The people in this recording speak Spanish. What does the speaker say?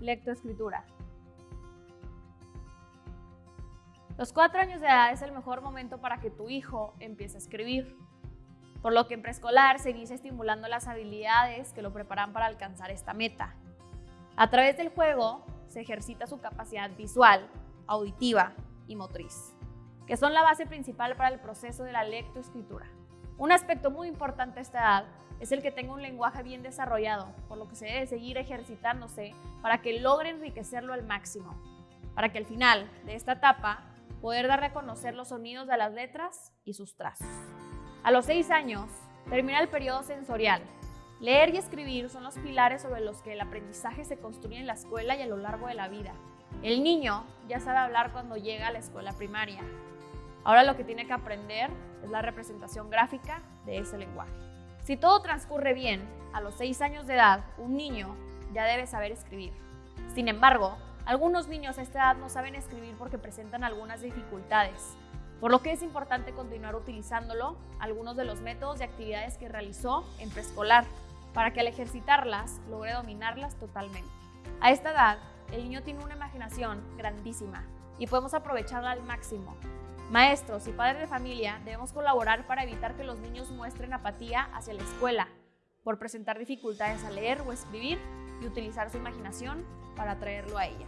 lectoescritura. Los cuatro años de edad es el mejor momento para que tu hijo empiece a escribir, por lo que en preescolar se inicia estimulando las habilidades que lo preparan para alcanzar esta meta. A través del juego se ejercita su capacidad visual, auditiva y motriz, que son la base principal para el proceso de la lectoescritura. Un aspecto muy importante a esta edad es el que tenga un lenguaje bien desarrollado, por lo que se debe seguir ejercitándose para que logre enriquecerlo al máximo, para que al final de esta etapa poder dar a conocer los sonidos de las letras y sus trazos. A los seis años, termina el periodo sensorial. Leer y escribir son los pilares sobre los que el aprendizaje se construye en la escuela y a lo largo de la vida. El niño ya sabe hablar cuando llega a la escuela primaria. Ahora lo que tiene que aprender es la representación gráfica de ese lenguaje. Si todo transcurre bien, a los seis años de edad, un niño ya debe saber escribir. Sin embargo, algunos niños a esta edad no saben escribir porque presentan algunas dificultades, por lo que es importante continuar utilizándolo algunos de los métodos y actividades que realizó en preescolar para que al ejercitarlas logre dominarlas totalmente. A esta edad, el niño tiene una imaginación grandísima y podemos aprovecharla al máximo. Maestros y padres de familia debemos colaborar para evitar que los niños muestren apatía hacia la escuela por presentar dificultades a leer o escribir y utilizar su imaginación para atraerlo a ella.